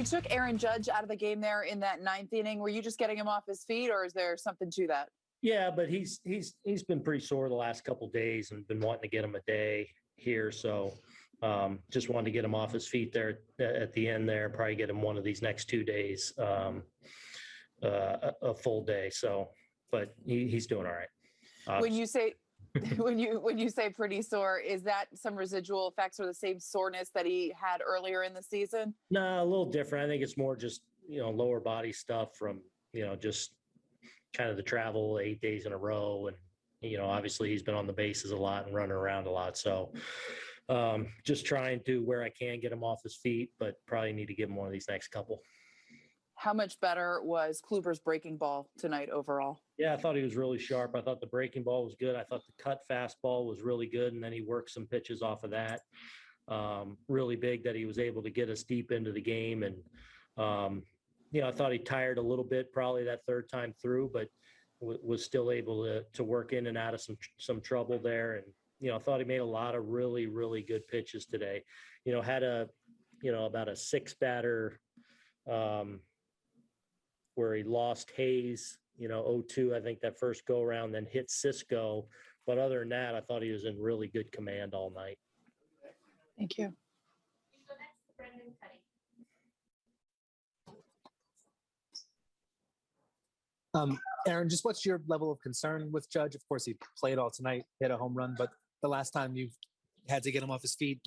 You took Aaron Judge out of the game there in that ninth inning. Were you just getting him off his feet, or is there something to that? Yeah, but he's he's he's been pretty sore the last couple days and been wanting to get him a day here. So um, just wanted to get him off his feet there at, the end there. Probably get him one of these next two days, um, uh, a, a full day. So, but he, he's doing all right. Uh, When you say when you when you say pretty sore, is that some residual effects or the same soreness that he had earlier in the season? No, a little different. I think it's more just, you know, lower body stuff from, you know, just kind of the travel eight days in a row. And, you know, obviously he's been on the bases a lot and running around a lot. So um, just trying to where I can get him off his feet, but probably need to give him one of these next couple. How much better was Kluber's breaking ball tonight overall? Yeah, I thought he was really sharp. I thought the breaking ball was good. I thought the cut fastball was really good. And then he worked some pitches off of that. Um, really big that he was able to get us deep into the game. And, um, you know, I thought he tired a little bit probably that third time through, but w- was still able to, to work in and out of some, some trouble there. And, you know, I thought he made a lot of really, really good pitches today. You know, had a, you know, about a six batter, um, where he lost Hays, you know, 0-2, I think that first go around, then hit Sisco. But other than that, I thought he was in really good command all night. Thank you. Go next to Brendan Kuty. Um, Aaron, just what's your level of concern with Judge? Of course, he played all tonight, hit a home run, but the last time you had to get him off his feet,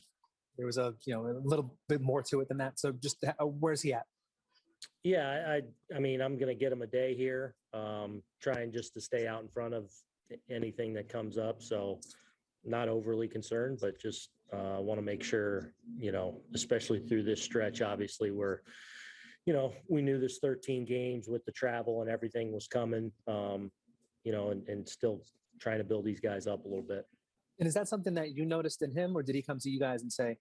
there was a you know a little bit more to it than that. So just uh, where's he at? Yeah, I, I, mean, I'm gonna get him a day here, um, trying just to stay out in front of anything that comes up. So not overly concerned, but just, uh, want to make sure, you know, especially through this stretch, obviously, where, you know, we knew this 13 games with the travel and everything was coming, um, you know, and, and still trying to build these guys up a little bit. And is that something that you noticed in him, or did he come to you guys and say,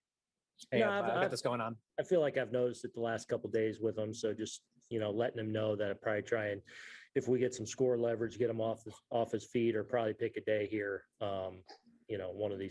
"Hey, No, I've, I've- I've got I've- this going on"? I feel like I've noticed it the last couple days with him. So just, you know, letting him know that I probably try and if we get some score leverage, get him off, his- off his feet or probably pick a day here. Um, you know, one of these